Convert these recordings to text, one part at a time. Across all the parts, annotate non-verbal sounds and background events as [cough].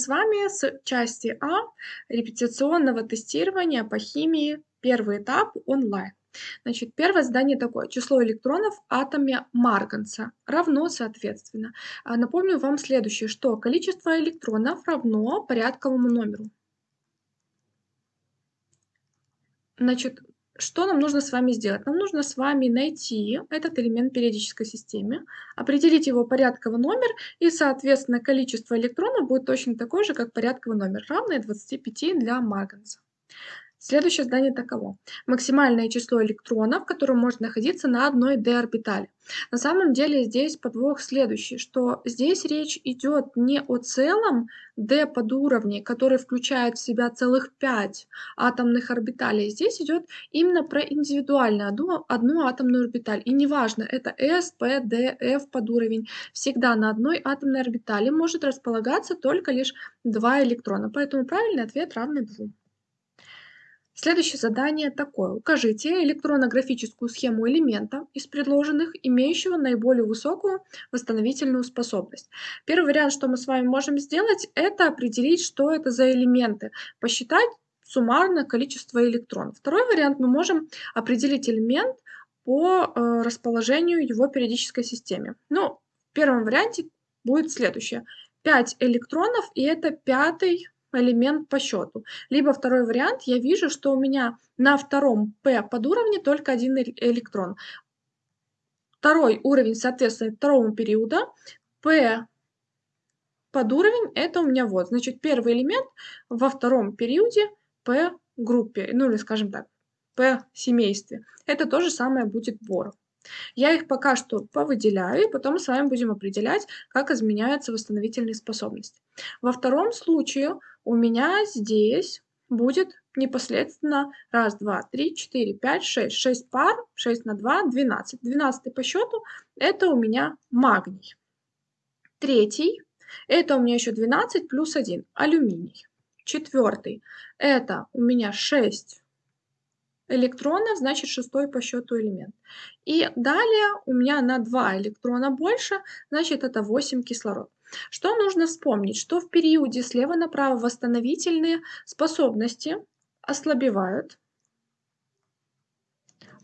с вами с части А репетиционного тестирования по химии, первый этап онлайн. Значит, первое задание такое. Число электронов в атоме марганца равно, соответственно. А напомню вам следующее, что количество электронов равно порядковому номеру. Значит, что нам нужно с вами сделать? Нам нужно с вами найти этот элемент периодической системы, определить его порядковый номер, и, соответственно, количество электронов будет точно такое же, как порядковый номер, равное 25 для марганца. Следующее задание таково. Максимальное число электронов, которое может находиться на одной d-орбитали. На самом деле здесь подвох следующий, что здесь речь идет не о целом d подуровне, который включает в себя целых 5 атомных орбиталей. Здесь идет именно про индивидуальную одну, одну атомную орбиталь. И неважно, это s, p, d, f подуровень. Всегда на одной атомной орбитали может располагаться только лишь 2 электрона. Поэтому правильный ответ равный 2. Следующее задание такое. Укажите электронно-графическую схему элемента из предложенных, имеющего наиболее высокую восстановительную способность. Первый вариант, что мы с вами можем сделать, это определить, что это за элементы, посчитать суммарное количество электронов. Второй вариант, мы можем определить элемент по э, расположению его периодической системе. Ну, в первом варианте будет следующее. 5 электронов, и это пятый элемент по счету. Либо второй вариант, я вижу, что у меня на втором P подуровне только один электрон. Второй уровень соответствует второму периоду. P подуровень это у меня вот. Значит, первый элемент во втором периоде P группе, ну или скажем так, P семействе. Это то же самое будет бор. Я их пока что повыделяю, и потом с вами будем определять, как изменяются восстановительные способности. Во втором случае у меня здесь будет непосредственно раз, два, три, четыре, пять, шесть. Шесть пар, шесть на два, двенадцать. Двенадцатый по счету это у меня магний. Третий, это у меня еще 12 плюс 1, алюминий. Четвертый, это у меня 6 электронов, значит шестой по счету элемент. И далее у меня на 2 электрона больше, значит это 8 кислород. Что нужно вспомнить? Что в периоде слева направо восстановительные способности ослабевают,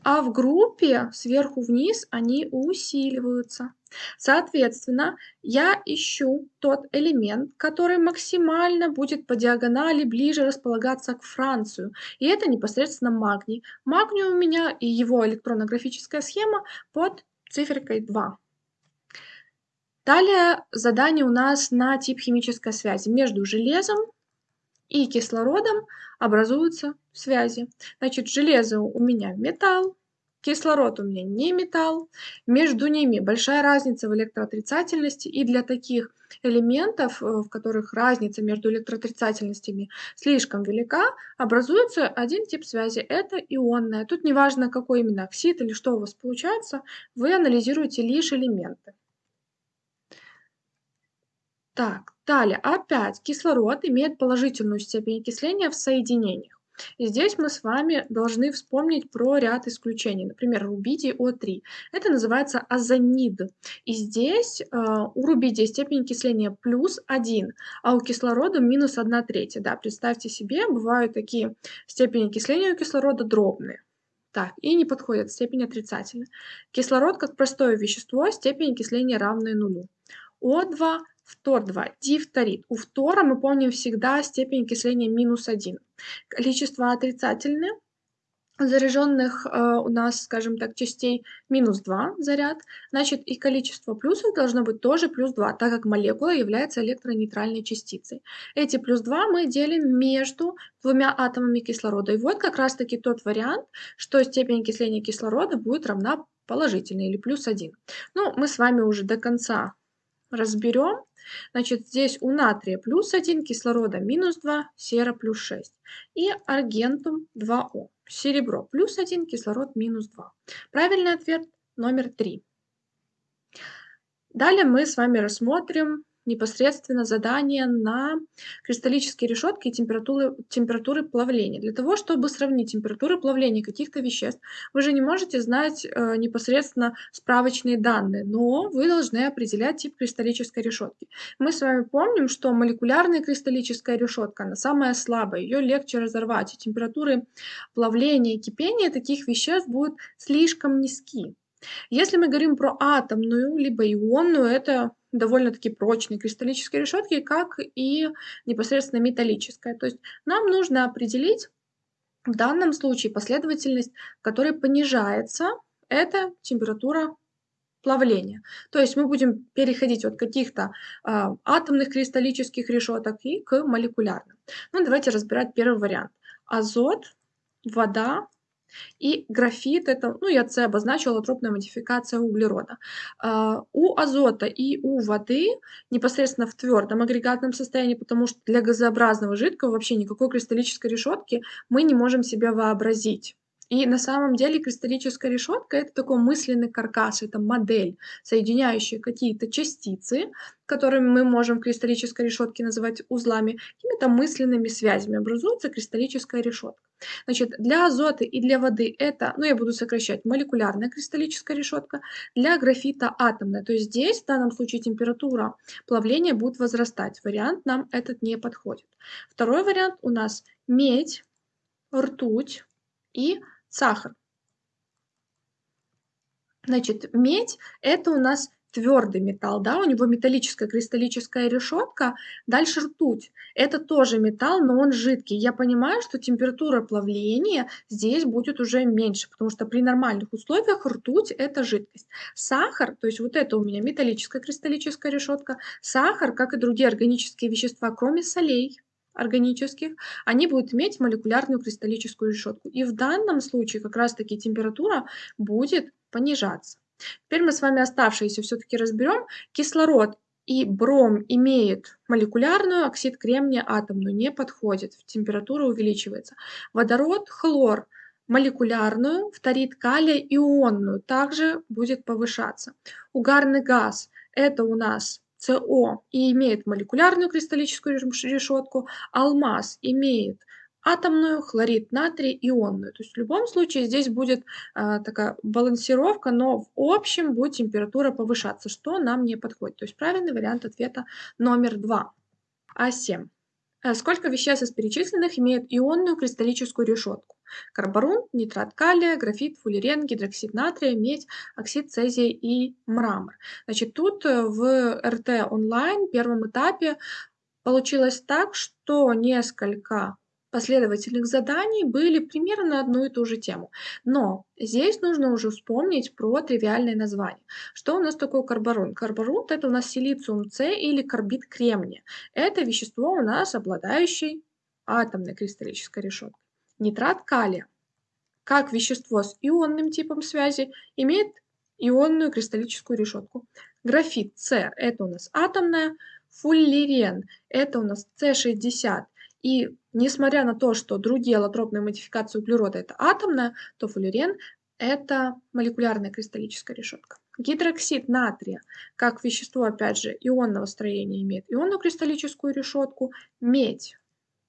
а в группе сверху вниз они усиливаются. Соответственно, я ищу тот элемент, который максимально будет по диагонали ближе располагаться к Францию. И это непосредственно магний. Магний у меня и его электронно-графическая схема под циферкой 2. Далее задание у нас на тип химической связи. Между железом и кислородом образуются связи. Значит, железо у меня металл, кислород у меня не металл. Между ними большая разница в электроотрицательности. И для таких элементов, э, в которых разница между электроотрицательностями слишком велика, образуется один тип связи. Это ионная. Тут неважно, какой именно оксид или что у вас получается, вы анализируете лишь элементы. Так, далее, опять кислород имеет положительную степень окисления в соединениях. И здесь мы с вами должны вспомнить про ряд исключений. Например, рубидий О3. Это называется озонид. И здесь э, у рубидия степень окисления плюс 1, а у кислорода минус 1 третья. Да, представьте себе, бывают такие степени окисления у кислорода дробные. Так, и не подходит степень отрицательная. Кислород как простое вещество, степень окисления равная нулю. О2 Фтор 2. Дифторит. У фтора мы помним всегда степень окисления минус 1. Количество отрицательных заряженных э, у нас, скажем так, частей минус 2 заряд, значит и количество плюсов должно быть тоже плюс 2, так как молекула является электронейтральной частицей. Эти плюс 2 мы делим между двумя атомами кислорода. И вот как раз таки тот вариант, что степень окисления кислорода будет равна положительной или плюс 1. Ну, мы с вами уже до конца разберем. Значит, здесь у натрия плюс 1, кислорода минус 2, сера плюс 6. И аргентум 2О. Серебро плюс 1, кислород минус 2. Правильный ответ номер 3. Далее мы с вами рассмотрим непосредственно задание на кристаллические решетки и температуры, температуры плавления. Для того, чтобы сравнить температуры плавления каких-то веществ, вы же не можете знать э, непосредственно справочные данные, но вы должны определять тип кристаллической решетки. Мы с вами помним, что молекулярная кристаллическая решетка, она самая слабая, ее легче разорвать, и температуры плавления и кипения таких веществ будут слишком низки. Если мы говорим про атомную либо ионную, это довольно-таки прочные кристаллические решетки, как и непосредственно металлическая. То есть нам нужно определить в данном случае последовательность, в которой понижается эта температура плавления. То есть мы будем переходить от каких-то э, атомных кристаллических решеток и к молекулярным. Ну, давайте разбирать первый вариант. Азот, вода, и графит это, ну, я це обозначила тропная модификация углерода. А, у азота и у воды непосредственно в твердом агрегатном состоянии, потому что для газообразного жидкого вообще никакой кристаллической решетки мы не можем себе вообразить. И на самом деле кристаллическая решетка это такой мысленный каркас, это модель, соединяющая какие-то частицы, которыми мы можем в кристаллической решетке называть узлами, какими-то мысленными связями образуется кристаллическая решетка. Значит, для азота и для воды это, ну я буду сокращать, молекулярная кристаллическая решетка, для графита атомная. То есть здесь в данном случае температура плавления будет возрастать. Вариант нам этот не подходит. Второй вариант у нас медь, ртуть и сахар. Значит, медь – это у нас твердый металл, да, у него металлическая кристаллическая решетка. Дальше ртуть. Это тоже металл, но он жидкий. Я понимаю, что температура плавления здесь будет уже меньше, потому что при нормальных условиях ртуть – это жидкость. Сахар, то есть вот это у меня металлическая кристаллическая решетка. Сахар, как и другие органические вещества, кроме солей, органических, они будут иметь молекулярную кристаллическую решетку. И в данном случае как раз-таки температура будет понижаться. Теперь мы с вами оставшиеся все-таки разберем. Кислород и бром имеет молекулярную, оксид кремния атомную, не подходит, температура увеличивается. Водород, хлор молекулярную, фторид калия ионную также будет повышаться. Угарный газ – это у нас СО и имеет молекулярную кристаллическую решетку, алмаз имеет атомную, хлорид натрия ионную. То есть в любом случае здесь будет а, такая балансировка, но в общем будет температура повышаться, что нам не подходит. То есть правильный вариант ответа номер два. А7. Э, сколько веществ из перечисленных имеют ионную кристаллическую решетку? Карбарун, нитрат калия, графит, фуллерен, гидроксид натрия, медь, оксид цезия и мрамор. Значит, тут э, в РТ онлайн первом этапе получилось так, что несколько последовательных заданий были примерно на одну и ту же тему. Но здесь нужно уже вспомнить про тривиальное название. Что у нас такое карбарун? Карбарун – это у нас силициум С или карбид кремния. Это вещество у нас обладающее атомной кристаллической решеткой. Нитрат калия, как вещество с ионным типом связи, имеет ионную кристаллическую решетку. Графит С – это у нас атомная, фуллерен – это у нас С60, и несмотря на то, что другие аллотропные модификации углерода это атомная, то фуллерен это молекулярная кристаллическая решетка. Гидроксид натрия, как вещество, опять же, ионного строения имеет ионную кристаллическую решетку. Медь,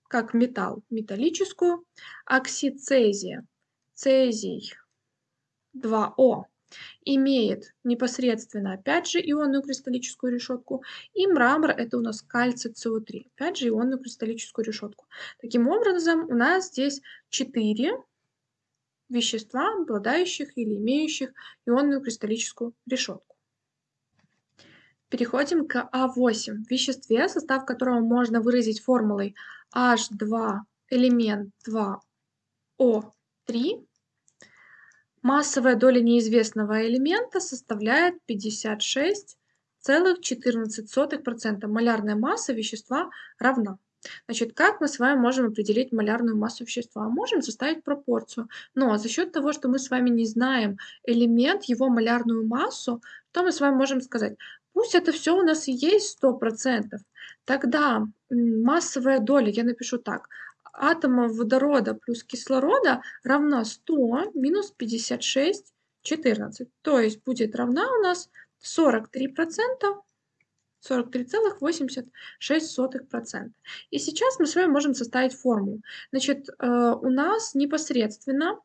как металл, металлическую. Оксид цезия, цезий 2О, имеет непосредственно, опять же, ионную кристаллическую решетку, и мрамор – это у нас кальций СО3, опять же, ионную кристаллическую решетку. Таким образом, у нас здесь 4 вещества, обладающих или имеющих ионную кристаллическую решетку. Переходим к А8, веществе, состав которого можно выразить формулой H2 элемент 2O3 Массовая доля неизвестного элемента составляет 56,14%. Малярная масса вещества равна. Значит, как мы с вами можем определить малярную массу вещества? Можем составить пропорцию. Но за счет того, что мы с вами не знаем элемент, его малярную массу, то мы с вами можем сказать, пусть это все у нас и есть 100%, тогда массовая доля, я напишу так, атомов водорода плюс кислорода равна 100 минус 56, 14. То есть будет равна у нас 43% 43,86%. И сейчас мы с вами можем составить формулу. Значит, э, у нас непосредственно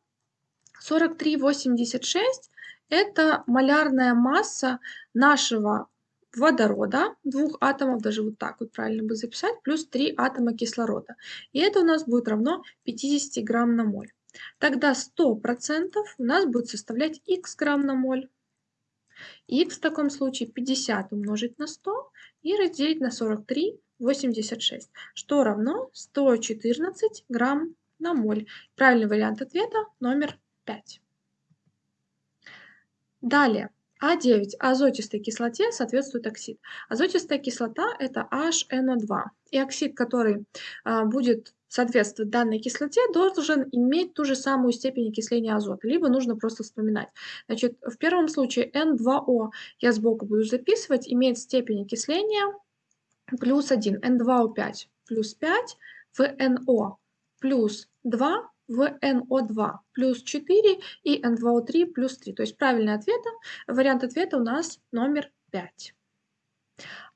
43,86 это малярная масса нашего водорода, двух атомов, даже вот так вот правильно бы записать, плюс 3 атома кислорода. И это у нас будет равно 50 грамм на моль. Тогда 100% у нас будет составлять х грамм на моль. х в таком случае 50 умножить на 100 и разделить на 43,86, что равно 114 грамм на моль. Правильный вариант ответа номер 5. Далее. А9 азотистой кислоте соответствует оксид. Азотистая кислота это HNO2. И оксид, который а, будет соответствовать данной кислоте, должен иметь ту же самую степень окисления азота. Либо нужно просто вспоминать. Значит, в первом случае N2O, я сбоку буду записывать, имеет степень окисления плюс 1. N2O5 плюс 5 в NO плюс 2 в NO2 плюс 4 и N2O3 плюс 3. То есть правильный ответ, вариант ответа у нас номер 5.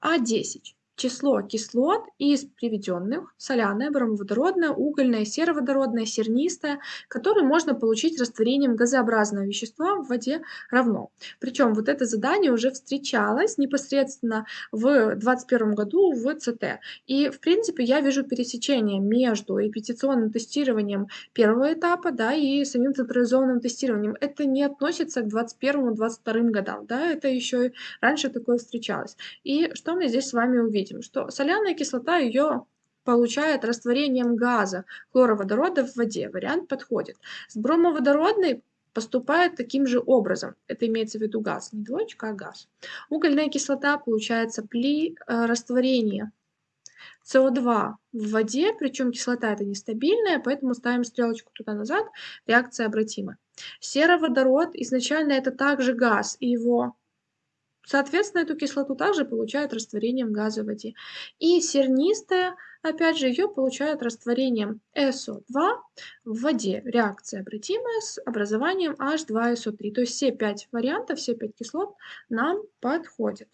А10 число кислот из приведенных соляное, бромоводородное, угольное, сероводородное, сернистое, которые можно получить растворением газообразного вещества в воде равно. Причем вот это задание уже встречалось непосредственно в 2021 году в ЦТ. И в принципе я вижу пересечение между репетиционным тестированием первого этапа да, и самим централизованным тестированием. Это не относится к 2021-2022 годам, да, это еще раньше такое встречалось. И что мы здесь с вами увидим? Видим, что соляная кислота ее получает растворением газа хлороводорода в воде. Вариант подходит. С бромоводородной поступает таким же образом. Это имеется в виду газ, не двоечка, а газ. Угольная кислота получается при э, растворении СО2 в воде, причем кислота это нестабильная, поэтому ставим стрелочку туда-назад, реакция обратима. Сероводород изначально это также газ, и его Соответственно, эту кислоту также получают растворением газа в воде. И сернистая, опять же, ее получают растворением СО2 в воде. Реакция обратимая с образованием H2SO3. То есть все пять вариантов, все пять кислот нам подходят.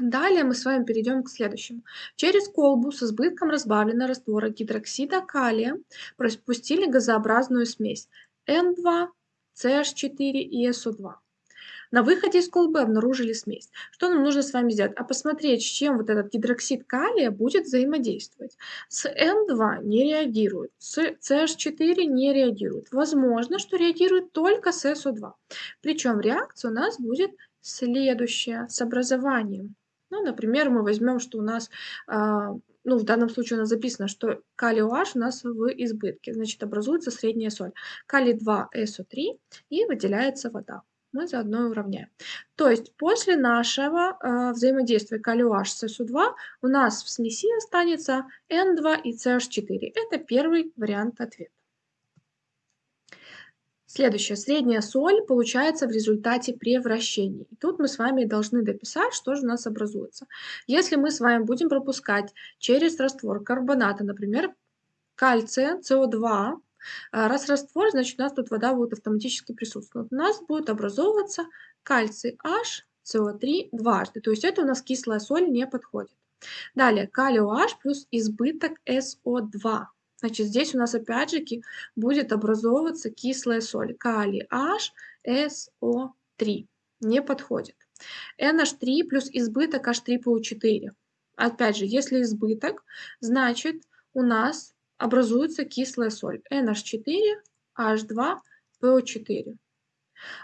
Далее мы с вами перейдем к следующему. Через колбу с избытком разбавленного раствора гидроксида калия пропустили газообразную смесь N2, CH4 и SO2. На выходе из колбы обнаружили смесь. Что нам нужно с вами сделать? А посмотреть, с чем вот этот гидроксид калия будет взаимодействовать. С N2 не реагирует, с CH4 не реагирует. Возможно, что реагирует только с SO2. Причем реакция у нас будет следующая с образованием. Ну, например, мы возьмем, что у нас, э, ну, в данном случае у нас записано, что калий OH у нас в избытке, значит, образуется средняя соль. Калий 2 SO3 и выделяется вода мы заодно и уравняем. То есть после нашего э, взаимодействия калий с SU2 у нас в смеси останется N2 и CH4. Это первый вариант ответа. Следующее. Средняя соль получается в результате превращений. И тут мы с вами должны дописать, что же у нас образуется. Если мы с вами будем пропускать через раствор карбоната, например, кальция, СО2, а, раз раствор, значит у нас тут вода будет автоматически присутствовать. У нас будет образовываться кальций H, СО3 дважды. То есть это у нас кислая соль не подходит. Далее калий OH плюс избыток СО2. Значит, здесь у нас опять же будет образовываться кислая соль. Калий H, СО3. Не подходит. NH3 плюс избыток H3PO4. Опять же, если избыток, значит у нас образуется кислая соль NH4, H2, PO4.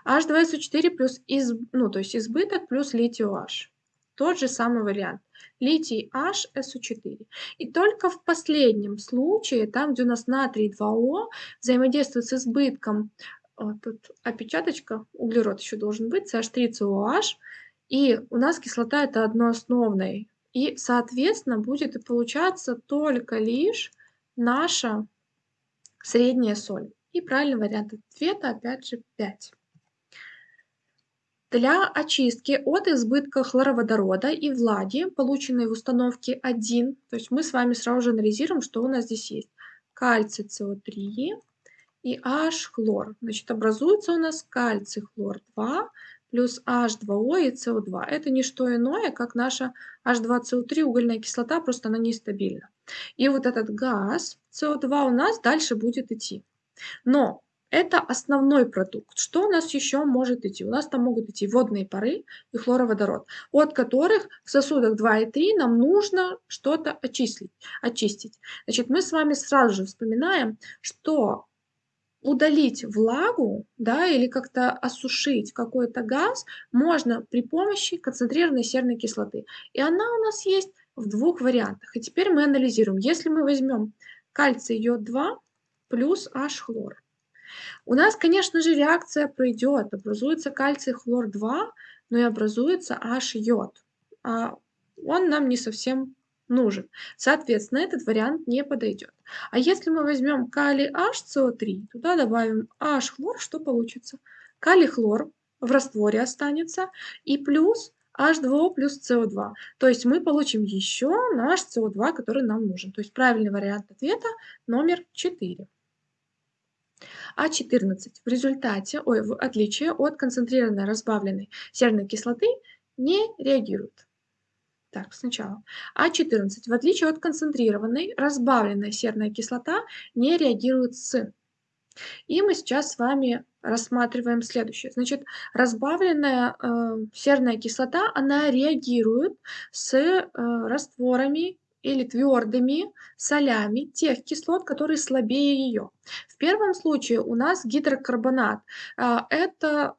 H2SO4 плюс из, ну, то есть избыток плюс литий OH. Тот же самый вариант. Литий HSO4. И только в последнем случае, там, где у нас натрий 2О взаимодействует с избытком, вот тут опечаточка, углерод еще должен быть, CH3COH, и у нас кислота это одноосновная. И, соответственно, будет получаться только лишь наша средняя соль. И правильный вариант ответа опять же 5. Для очистки от избытка хлороводорода и влаги, полученной в установке 1, то есть мы с вами сразу же анализируем, что у нас здесь есть. Кальций СО3 и H хлор. Значит, образуется у нас кальций хлор 2 плюс H2O и CO2. Это не что иное, как наша H2CO3 угольная кислота, просто она нестабильна. И вот этот газ CO2 у нас дальше будет идти. Но это основной продукт. Что у нас еще может идти? У нас там могут идти водные пары и хлороводород, от которых в сосудах 2 и 3 нам нужно что-то очистить. очистить. Значит, мы с вами сразу же вспоминаем, что удалить влагу, да, или как-то осушить какой-то газ можно при помощи концентрированной серной кислоты. И она у нас есть в двух вариантах. И теперь мы анализируем. Если мы возьмем кальций йод 2 плюс H-хлор. У нас, конечно же, реакция пройдет. Образуется кальций хлор 2, но и образуется H-йод. А он нам не совсем нужен. Соответственно, этот вариант не подойдет. А если мы возьмем калий HCO3, туда добавим H-хлор, что получится? Калий-хлор в растворе останется и плюс H2O плюс CO2. То есть мы получим еще наш CO2, который нам нужен. То есть правильный вариант ответа номер 4. А14 в результате, ой, в отличие от концентрированной разбавленной серной кислоты, не реагирует. Так, сначала. А14. В отличие от концентрированной, разбавленная серная кислота не реагирует с. И мы сейчас с вами рассматриваем следующее. Значит, разбавленная э, серная кислота, она реагирует с э, растворами или твердыми солями тех кислот, которые слабее ее. В первом случае у нас гидрокарбонат. Э, это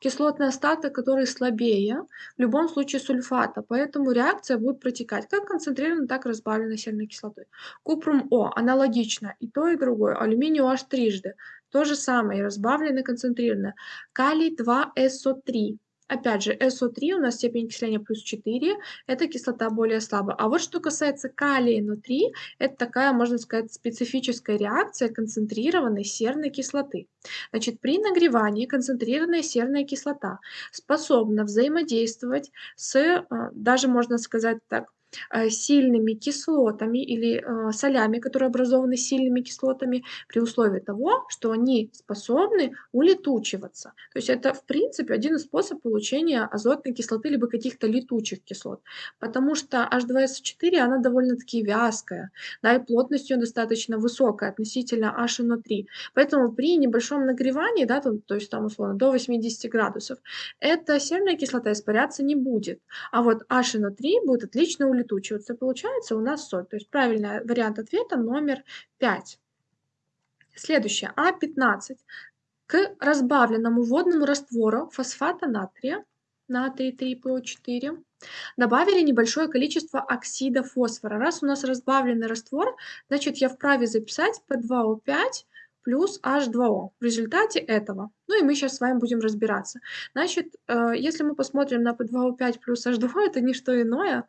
кислотный остаток, который слабее, в любом случае сульфата, поэтому реакция будет протекать как концентрированной, так и разбавленной серной кислотой. Купрум О аналогично, и то, и другое. Алюминий OH трижды, то же самое, разбавленное, концентрированное. Калий 2SO3 Опять же, SO3 у нас степень окисления плюс 4, это кислота более слабая. А вот что касается калия внутри, это такая, можно сказать, специфическая реакция концентрированной серной кислоты. Значит, при нагревании концентрированная серная кислота способна взаимодействовать с, э, даже можно сказать так, сильными кислотами или э, солями, которые образованы сильными кислотами, при условии того, что они способны улетучиваться. То есть это, в принципе, один из способов получения азотной кислоты либо каких-то летучих кислот. Потому что H2SO4, она довольно-таки вязкая, да, и плотность ее достаточно высокая относительно HNO3. Поэтому при небольшом нагревании, да, там, то есть там условно до 80 градусов, эта серная кислота испаряться не будет. А вот HNO3 будет отлично улетучиваться улетучиваться. Получается у нас соль. То есть правильный вариант ответа номер 5. Следующее. А15. К разбавленному водному раствору фосфата натрия, натрий 3ПО4, добавили небольшое количество оксида фосфора. Раз у нас разбавленный раствор, значит я вправе записать P2O5 плюс H2O в результате этого. Ну и мы сейчас с вами будем разбираться. Значит, э, если мы посмотрим на P2O5 плюс H2O, это не что иное,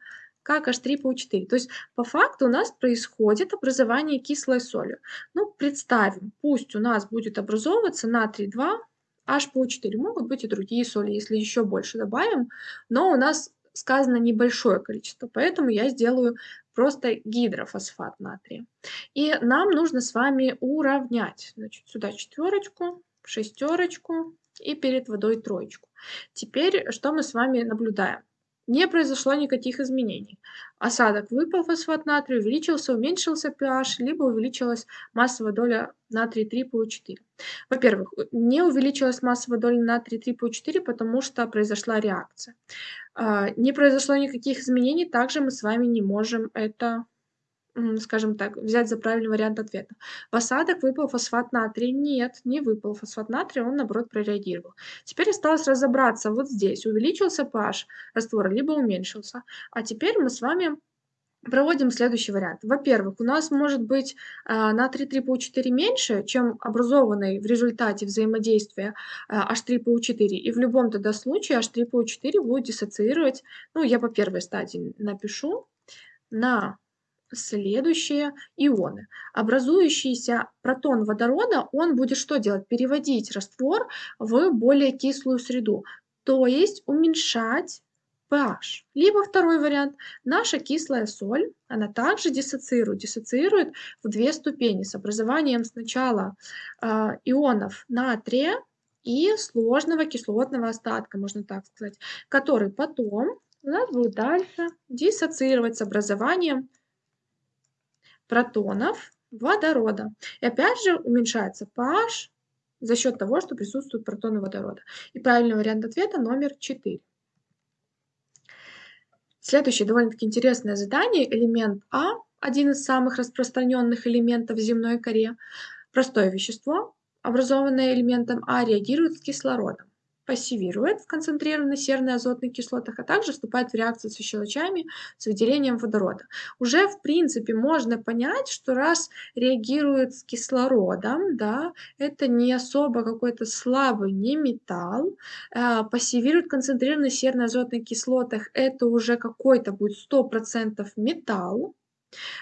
как H3PO4. То есть по факту у нас происходит образование кислой соли. Ну, представим, пусть у нас будет образовываться натрий 2, HPO4. Могут быть и другие соли, если еще больше добавим, но у нас сказано небольшое количество, поэтому я сделаю просто гидрофосфат натрия. И нам нужно с вами уравнять. Значит, сюда четверочку, шестерочку и перед водой троечку. Теперь что мы с вами наблюдаем? Не произошло никаких изменений. Осадок выпал, фосфат натрия увеличился, уменьшился pH, либо увеличилась массовая доля натрия 3PO4. Во-первых, не увеличилась массовая доля натрия 3PO4, потому что произошла реакция. А, не произошло никаких изменений, также мы с вами не можем это скажем так, взять за правильный вариант ответа. В осадок выпал фосфат натрия? Нет, не выпал фосфат натрия, он наоборот прореагировал. Теперь осталось разобраться вот здесь, увеличился pH раствора, либо уменьшился. А теперь мы с вами проводим следующий вариант. Во-первых, у нас может быть э, натрий 3PO4 меньше, чем образованный в результате взаимодействия э, H3PO4. И в любом тогда случае H3PO4 будет диссоциировать, ну я по первой стадии напишу, на следующие ионы. Образующийся протон водорода, он будет что делать? Переводить раствор в более кислую среду, то есть уменьшать pH. Либо второй вариант. Наша кислая соль, она также диссоциирует. Диссоциирует в две ступени с образованием сначала э, ионов натрия и сложного кислотного остатка, можно так сказать, который потом у нас будет дальше диссоциировать с образованием протонов водорода. И опять же уменьшается pH за счет того, что присутствуют протоны водорода. И правильный вариант ответа номер 4. Следующее довольно-таки интересное задание. Элемент А, один из самых распространенных элементов в земной коре. Простое вещество, образованное элементом А, реагирует с кислородом пассивирует в концентрированных серной азотных кислотах, а также вступает в реакцию со щелочами с выделением водорода. Уже в принципе можно понять, что раз реагирует с кислородом, да, это не особо какой-то слабый не металл, э, пассивирует в концентрированных серной азотных кислотах, это уже какой-то будет 100% металл.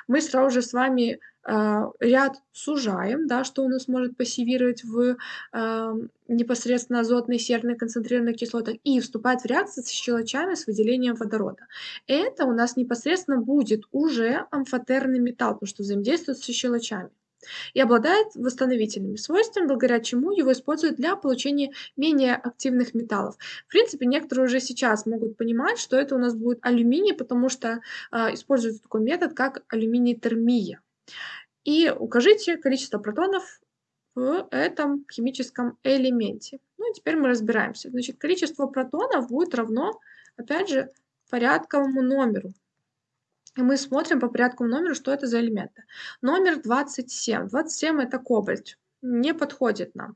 Мы сразу же с вами ряд сужаем, да, что у нас может пассивировать в э, непосредственно азотной серной концентрированных кислотах и вступать в реакцию с щелочами с выделением водорода. Это у нас непосредственно будет уже амфотерный металл, потому что взаимодействует со щелочами и обладает восстановительными свойствами, благодаря чему его используют для получения менее активных металлов. В принципе, некоторые уже сейчас могут понимать, что это у нас будет алюминий, потому что э, используется такой метод, как алюминий-термия. И укажите количество протонов в этом химическом элементе. Ну и теперь мы разбираемся. Значит, количество протонов будет равно, опять же, порядковому номеру. И мы смотрим по порядковому номеру, что это за элементы. Номер 27. 27 это кобальт. Не подходит нам.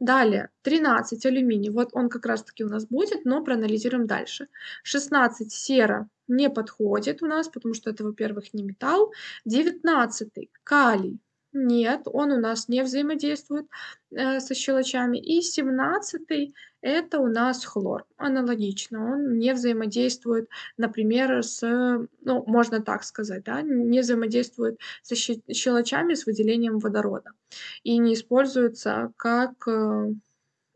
Далее, 13 алюминий, вот он как раз таки у нас будет, но проанализируем дальше. 16 сера не подходит у нас, потому что это, во-первых, не металл. 19 калий, нет, он у нас не взаимодействует э, со щелочами. И 17 это у нас хлор. Аналогично, он не взаимодействует, например, с, ну, можно так сказать, да, не взаимодействует со щелочами с выделением водорода. И не используется как э,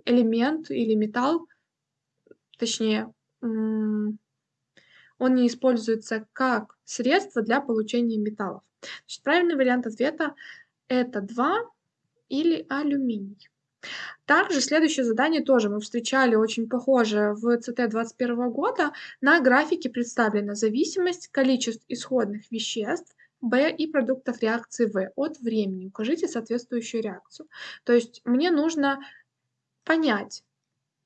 элемент или металл, точнее, он не используется как средство для получения металлов. Значит, правильный вариант ответа это 2 или алюминий. Также следующее задание тоже мы встречали очень похоже в ЦТ 2021 года. На графике представлена зависимость количеств исходных веществ В и продуктов реакции В от времени. Укажите соответствующую реакцию. То есть мне нужно понять,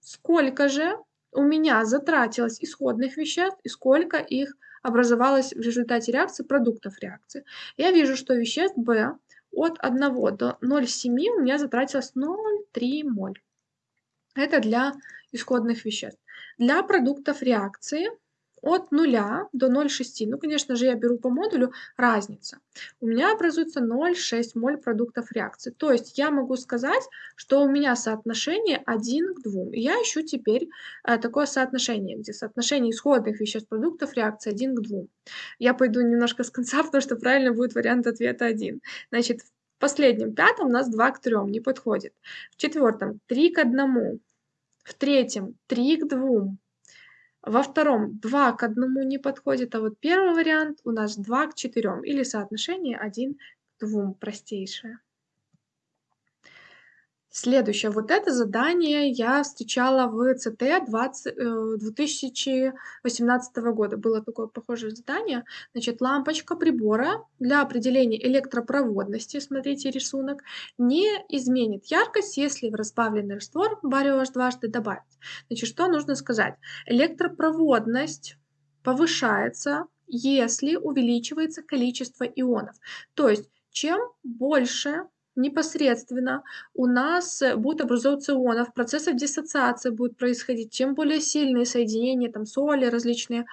сколько же у меня затратилось исходных веществ и сколько их образовалось в результате реакции продуктов реакции. Я вижу, что веществ В от 1 до 0,7 у меня затратилось 0,3 моль. Это для исходных веществ. Для продуктов реакции от 0 до 0,6, ну, конечно же, я беру по модулю, разница. У меня образуется 0,6 моль продуктов реакции. То есть я могу сказать, что у меня соотношение 1 к 2. И я ищу теперь э, такое соотношение, где соотношение исходных веществ продуктов реакции 1 к 2. Я пойду немножко с конца, [laughs] потому что правильно будет вариант ответа 1. Значит, в последнем, пятом у нас 2 к 3, не подходит. В четвертом 3 к 1. В третьем 3 к 2. Во втором 2 к 1 не подходит, а вот первый вариант у нас 2 к 4 или соотношение 1 к 2 простейшее. Следующее. Вот это задание я встречала в ЦТ 20, 2018 года. Было такое похожее задание. Значит, лампочка прибора для определения электропроводности, смотрите рисунок, не изменит яркость, если в разбавленный раствор барио дважды добавить. Значит, что нужно сказать? Электропроводность повышается, если увеличивается количество ионов. То есть, чем больше непосредственно у нас э, будет образовываться ионов, процессов диссоциации будет происходить. Чем более сильные соединения, там соли различные э,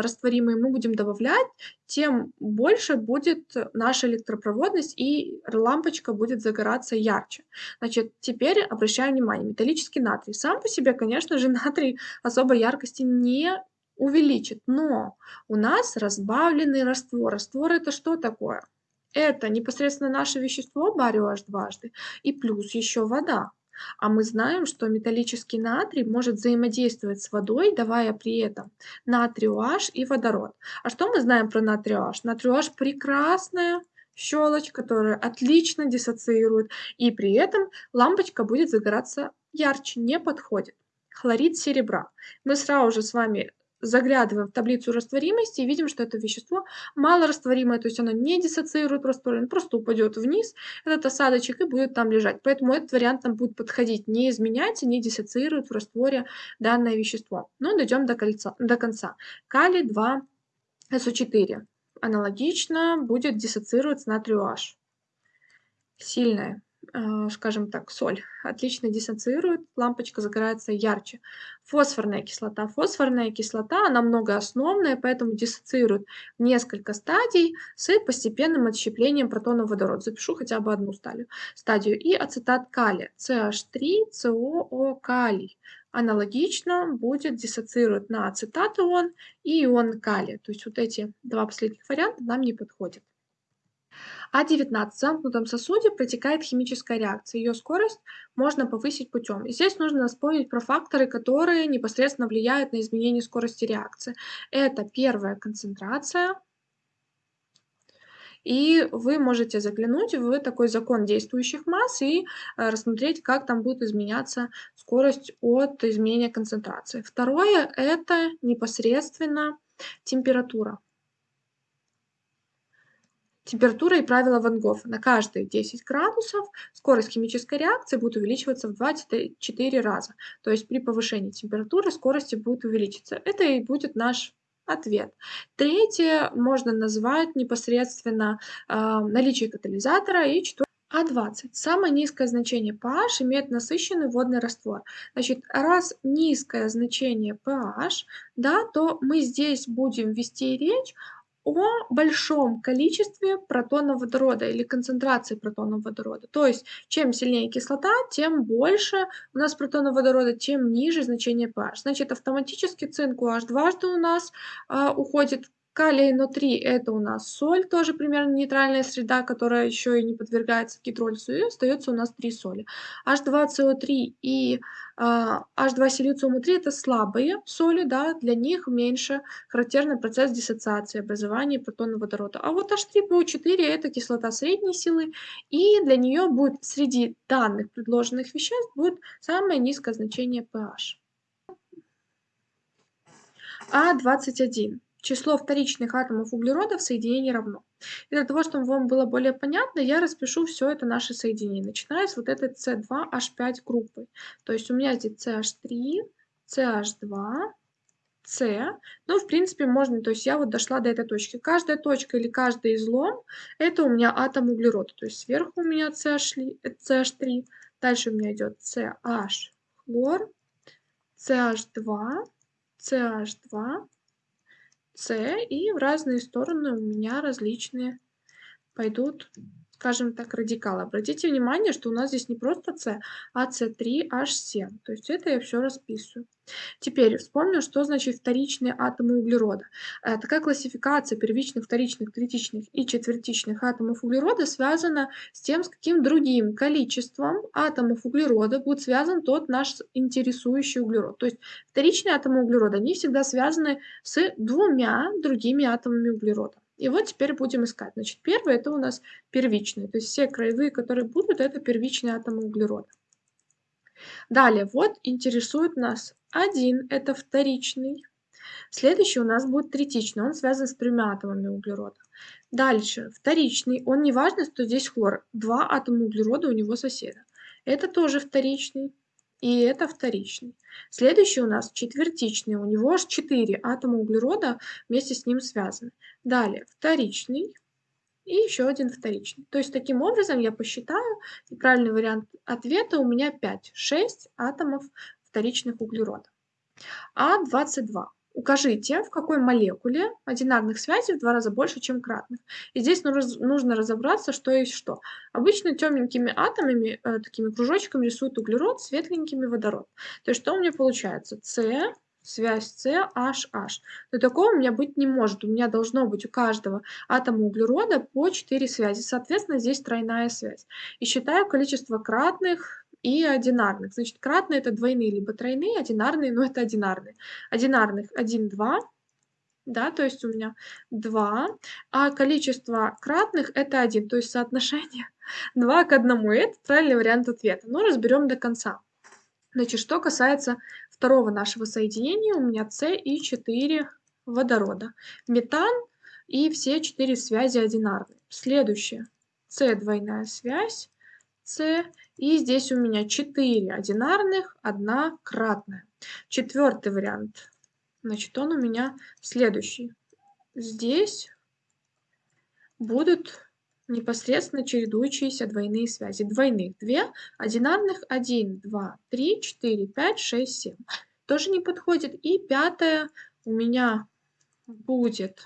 растворимые мы будем добавлять, тем больше будет наша электропроводность и лампочка будет загораться ярче. Значит, теперь обращаем внимание, металлический натрий. Сам по себе, конечно же, [laughs] натрий особой яркости не увеличит, но у нас разбавленный раствор. Раствор это что такое? Это непосредственно наше вещество барио H дважды и плюс еще вода. А мы знаем, что металлический натрий может взаимодействовать с водой, давая при этом натрий H и водород. А что мы знаем про натрий H? Натрий H прекрасная щелочь, которая отлично диссоциирует, и при этом лампочка будет загораться ярче не подходит. Хлорид серебра. Мы сразу же с вами заглядываем в таблицу растворимости и видим, что это вещество малорастворимое, то есть оно не диссоциирует растворимое, просто упадет вниз, этот осадочек, и будет там лежать. Поэтому этот вариант нам будет подходить, не изменяется, не диссоциирует в растворе данное вещество. Ну, дойдем до, кольца, до конца. Калий 2 СО4. Аналогично будет диссоциировать с натрию H. Сильное. А, скажем так, соль отлично диссоциирует, лампочка загорается ярче. Фосфорная кислота. Фосфорная кислота, она многоосновная, поэтому диссоциирует несколько стадий с постепенным отщеплением протонов водорода. Запишу хотя бы одну стадию. стадию. И ацетат калия, CH3, COO калий. Аналогично будет диссоциировать на ацетат ион и ион калия. То есть вот эти два последних варианта нам не подходят. А19 в замкнутом сосуде протекает химическая реакция. Ее скорость можно повысить путем. И здесь нужно вспомнить про факторы, которые непосредственно влияют на изменение скорости реакции. Это первая концентрация, и вы можете заглянуть в такой закон действующих масс и э, рассмотреть, как там будет изменяться скорость от изменения концентрации. Второе – это непосредственно температура. Температура и правило Ван Гофа. На каждые 10 градусов скорость химической реакции будет увеличиваться в 24 раза. То есть при повышении температуры скорости будет увеличиться. Это и будет наш ответ. Третье можно назвать непосредственно э, наличие катализатора и четвертое а20. Самое низкое значение pH имеет насыщенный водный раствор. Значит, раз низкое значение pH, да, то мы здесь будем вести речь о большом количестве протонов водорода или концентрации протонов водорода. То есть, чем сильнее кислота, тем больше у нас протонов водорода, тем ниже значение pH. Значит, автоматически цинк UH дважды у нас а, уходит Калий НО3 это у нас соль, тоже примерно нейтральная среда, которая еще и не подвергается гидролизу, и остается у нас три соли. H2CO3 и э, H2 силициума 3 это слабые соли, да, для них меньше характерный процесс диссоциации, образования протонов водорода. А вот H3PO4 это кислота средней силы, и для нее будет среди данных предложенных веществ будет самое низкое значение pH. А21 число вторичных атомов углерода в соединении равно. И для того, чтобы вам было более понятно, я распишу все это наше соединение, начиная с вот этой C2H5 группы. То есть у меня здесь CH3, CH2, C. Ну, в принципе, можно, то есть я вот дошла до этой точки. Каждая точка или каждый излом, это у меня атом углерода. То есть сверху у меня CH, CH3, дальше у меня идет CH хлор, CH2, CH2, С, и в разные стороны у меня различные пойдут скажем так, радикалы. Обратите внимание, что у нас здесь не просто С, а С3H7. То есть это я все расписываю. Теперь вспомню, что значит вторичные атомы углерода. Э, такая классификация первичных, вторичных, третичных и четвертичных атомов углерода связана с тем, с каким другим количеством атомов углерода будет связан тот наш интересующий углерод. То есть вторичные атомы углерода, они всегда связаны с двумя другими атомами углерода. И вот теперь будем искать. Значит, первый это у нас первичный. То есть все краевые, которые будут, это первичные атомы углерода. Далее, вот интересует нас один, это вторичный. Следующий у нас будет третичный, он связан с тремя атомами углерода. Дальше, вторичный, он не важно, что здесь хлор. Два атома углерода у него соседа. Это тоже вторичный и это вторичный. Следующий у нас четвертичный, у него аж 4 атома углерода вместе с ним связаны. Далее вторичный и еще один вторичный. То есть таким образом я посчитаю, и правильный вариант ответа у меня 5, 6 атомов вторичных углеродов. А22. Укажите, в какой молекуле одинарных связей в два раза больше, чем кратных. И здесь нужно разобраться, что есть что. Обычно темненькими атомами, э, такими кружочками рисуют углерод, светленькими водород. То есть что у меня получается? С, связь С, H, H. Но такого у меня быть не может. У меня должно быть у каждого атома углерода по 4 связи. Соответственно, здесь тройная связь. И считаю количество кратных и одинарных. Значит, кратные это двойные либо тройные, одинарные, но это одинарные. Одинарных 1, 2, да, то есть у меня 2, а количество кратных это 1, то есть соотношение [laughs] 2 к 1. Это правильный вариант ответа. Но разберем до конца. Значит, что касается второго нашего соединения, у меня С и 4 водорода. Метан и все четыре связи одинарные. Следующее. С двойная связь, С, и здесь у меня 4 одинарных, одна кратная. Четвертый вариант. Значит, он у меня следующий. Здесь будут непосредственно чередующиеся двойные связи. Двойных 2, одинарных 1, 2, 3, 4, 5, 6, 7. Тоже не подходит. И пятое у меня будет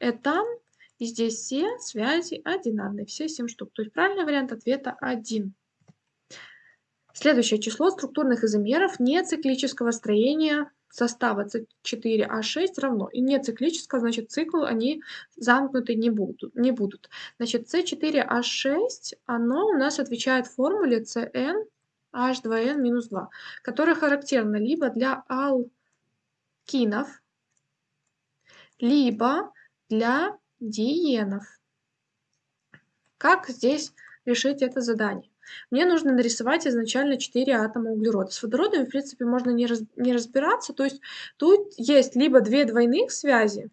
этан. И здесь все связи одинарные, все 7 штук. То есть правильный вариант ответа 1. Следующее число структурных изомеров нециклического строения состава С4H6 равно. И не циклического, значит, цикл они замкнуты не будут. Не будут. Значит, С4H6, оно у нас отвечает формуле CN H2N-2, которая характерна либо для алкинов, либо для диенов. Как здесь решить это задание? Мне нужно нарисовать изначально 4 атома углерода. С водородами, в принципе, можно не, раз, не разбираться. То есть тут есть либо две двойных связи,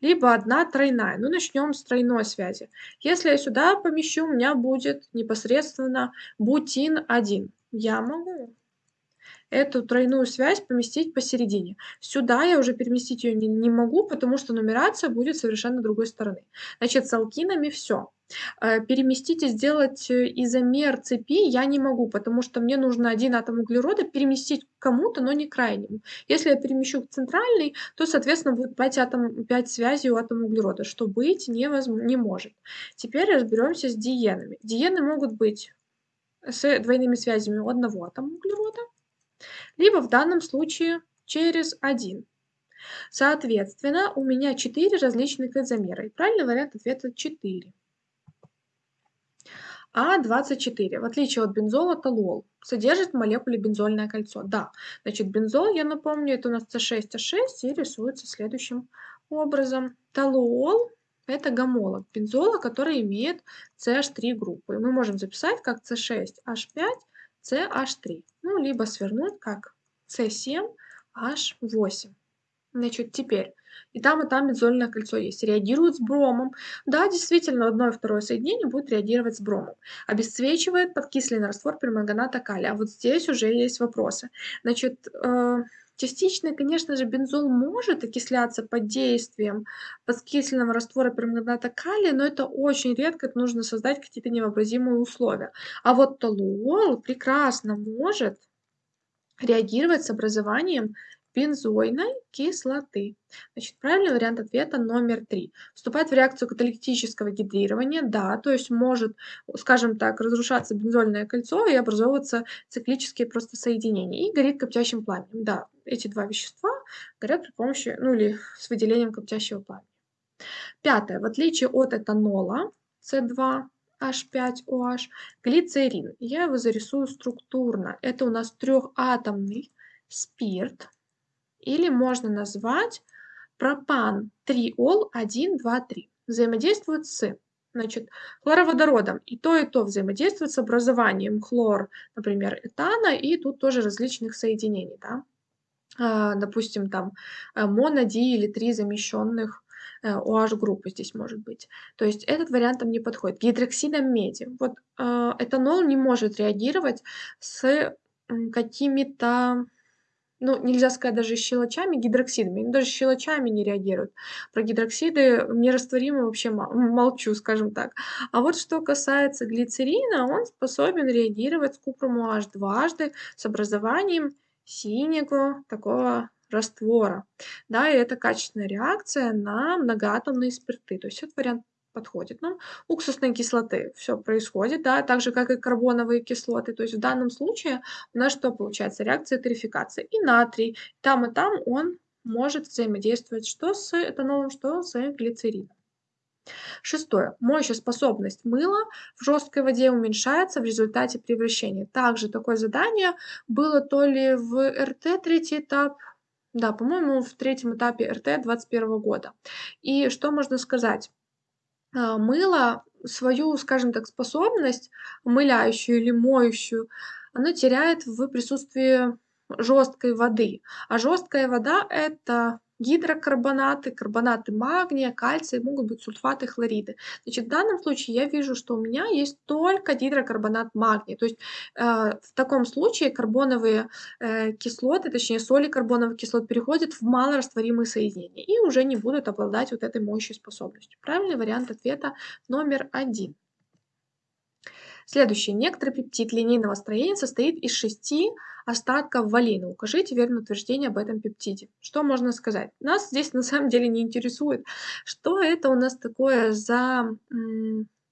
либо одна тройная. Ну, начнем с тройной связи. Если я сюда помещу, у меня будет непосредственно бутин-1. Я могу эту тройную связь поместить посередине. Сюда я уже переместить ее не, не могу, потому что нумерация будет совершенно другой стороны. Значит, с алкинами все. Э, переместить и сделать э, изомер цепи я не могу, потому что мне нужно один атом углерода переместить кому-то, но не крайнему. Если я перемещу к центральной, то, соответственно, будет 5, атом, 5 связей у атома углерода, что быть невозможно, не может. Теперь разберемся с диенами. Диены могут быть с двойными связями у одного атома углерода, либо в данном случае через 1. Соответственно, у меня 4 различных изомера. И правильный вариант ответа 4. А24, в отличие от бензола, толуол содержит в молекуле бензольное кольцо. Да, значит, бензол, я напомню, это у нас С6H6 и рисуется следующим образом. Толуол – это гомолог бензола, который имеет CH3 группу. И мы можем записать как C6H5, CH3. Ну, либо свернуть как C7H8. Значит, теперь и там, и там бензольное кольцо есть. Реагирует с бромом. Да, действительно, одно и второе соединение будет реагировать с бромом. Обесцвечивает подкисленный раствор перманганата калия. А вот здесь уже есть вопросы. Значит, э, частично, конечно же, бензол может окисляться под действием подкисленного раствора перманганата калия, но это очень редко, это нужно создать какие-то невообразимые условия. А вот толуол прекрасно может реагировать с образованием бензойной кислоты. Значит, правильный вариант ответа номер три. Вступает в реакцию каталитического гидрирования, да, то есть может, скажем так, разрушаться бензольное кольцо и образовываться циклические просто соединения. И горит коптящим пламенем. Да, эти два вещества горят при помощи, ну или с выделением коптящего пламени. Пятое. В отличие от этанола, С2, H5OH, глицерин. Я его зарисую структурно. Это у нас трехатомный спирт, или можно назвать пропан-триол 1, 2, 3. Взаимодействует с значит, хлороводородом. И то, и то взаимодействует с образованием хлор, например, этана, и тут тоже различных соединений. Да? А, допустим, там э, моноди или три замещенных OH-группы э, здесь может быть. То есть этот вариант там не подходит. Гидроксидом меди. Вот э, этанол не может реагировать с какими-то ну, нельзя сказать даже щелочами, гидроксидами. Даже щелочами не реагируют. Про гидроксиды нерастворимы вообще молчу, скажем так. А вот что касается глицерина, он способен реагировать с купром OH дважды с образованием синего такого раствора. Да, и это качественная реакция на многоатомные спирты. То есть это вариант подходит нам. Уксусной кислоты все происходит, да, так же, как и карбоновые кислоты. То есть в данном случае у нас что получается? Реакция тарификации. И натрий, там и там он может взаимодействовать что с этанолом, что с глицерином. Шестое. Мочеспособность мыла в жесткой воде уменьшается в результате превращения. Также такое задание было то ли в РТ третий этап, да, по-моему, в третьем этапе РТ 2021 года. И что можно сказать? А, мыло свою, скажем так, способность мыляющую или моющую оно теряет в присутствии жесткой воды. А жесткая вода- это гидрокарбонаты, карбонаты магния, кальция, могут быть сульфаты, хлориды. Значит, в данном случае я вижу, что у меня есть только гидрокарбонат магния. То есть э, в таком случае карбоновые э, кислоты, точнее соли карбоновых кислот переходят в малорастворимые соединения и уже не будут обладать вот этой моющей способностью. Правильный вариант ответа номер один. Следующий. Некоторый пептид линейного строения состоит из шести остатков валина. Укажите верное утверждение об этом пептиде. Что можно сказать? Нас здесь на самом деле не интересует, что это у нас такое за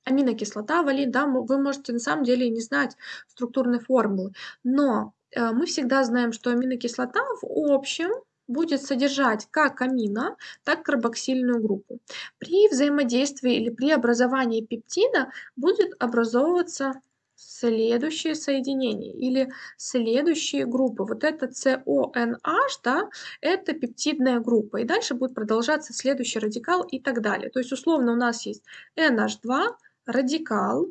аминокислота, валин. Да, вы можете на самом деле не знать структурной формулы, но э, мы всегда знаем, что аминокислота в общем будет содержать как амино, так и карбоксильную группу. При взаимодействии или при образовании пептида будет образовываться следующие соединения или следующие группы. Вот это CONH, да, это пептидная группа. И дальше будет продолжаться следующий радикал и так далее. То есть условно у нас есть NH2, радикал,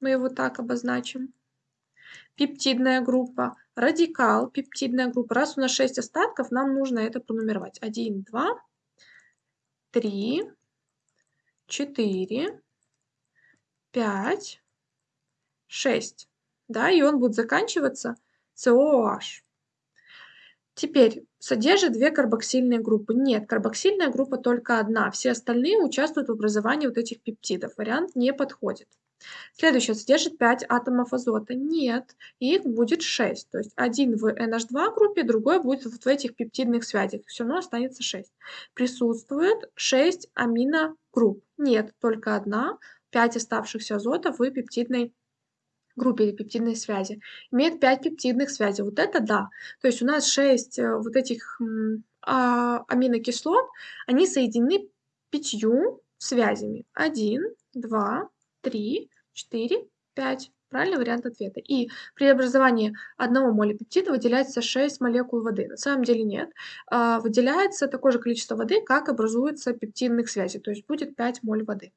мы его так обозначим, пептидная группа, радикал, пептидная группа. Раз у нас 6 остатков, нам нужно это пронумеровать. 1, 2, 3, 4, 5, 6. Да, и он будет заканчиваться COH. Теперь, содержит две карбоксильные группы? Нет, карбоксильная группа только одна. Все остальные участвуют в образовании вот этих пептидов. Вариант не подходит. Следующее содержит 5 атомов азота. Нет, их будет 6. То есть один в NH2 группе, другой будет вот в этих пептидных связях. Все равно останется 6. Присутствует 6 аминогрупп. Нет, только одна. 5 оставшихся азота в пептидной группе или пептидной связи. Имеет 5 пептидных связей. Вот это да. То есть у нас 6 э, вот этих а, аминокислот, они соединены пятью связями. 1, 2, 3, 4, 5. Правильный вариант ответа. И при образовании одного моля пептида выделяется 6 молекул воды. На самом деле нет. А, выделяется такое же количество воды, как образуется пептидных связей. То есть будет 5 моль воды.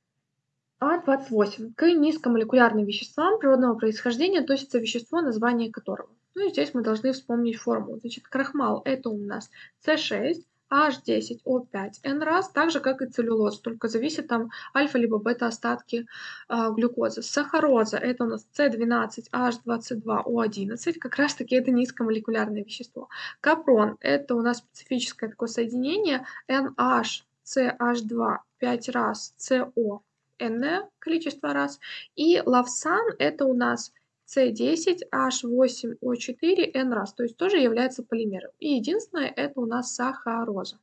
А28. К низкомолекулярным веществам природного происхождения относится вещество, название которого. Ну и здесь мы должны вспомнить формулу. Значит, крахмал это у нас С6, H10O5 N раз, так же как и целлюлоз, только зависит там альфа либо бета остатки э, глюкозы. Сахароза это у нас C12 H22O11, как раз таки это низкомолекулярное вещество. Капрон это у нас специфическое такое соединение NH CH2 5 раз CO n количество раз. И лавсан это у нас C10H8O4N раз, то есть тоже является полимером. И единственное это у нас сахароза.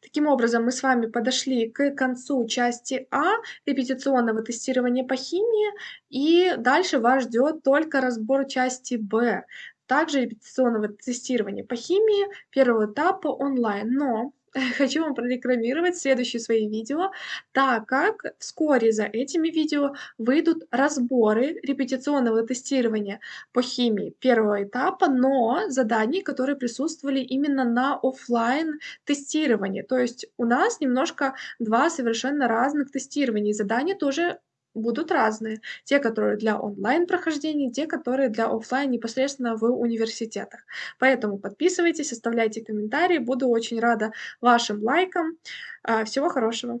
Таким образом, мы с вами подошли к концу части А репетиционного тестирования по химии, и дальше вас ждет только разбор части Б, также репетиционного тестирования по химии первого этапа онлайн. Но [laughs] хочу вам прорекламировать следующие свои видео, так как вскоре за этими видео выйдут разборы репетиционного тестирования по химии первого этапа, но заданий, которые присутствовали именно на офлайн тестировании. То есть у нас немножко два совершенно разных тестирования. Задания тоже будут разные. Те, которые для онлайн-прохождения, те, которые для офлайн непосредственно в университетах. Поэтому подписывайтесь, оставляйте комментарии. Буду очень рада вашим лайкам. А, всего хорошего.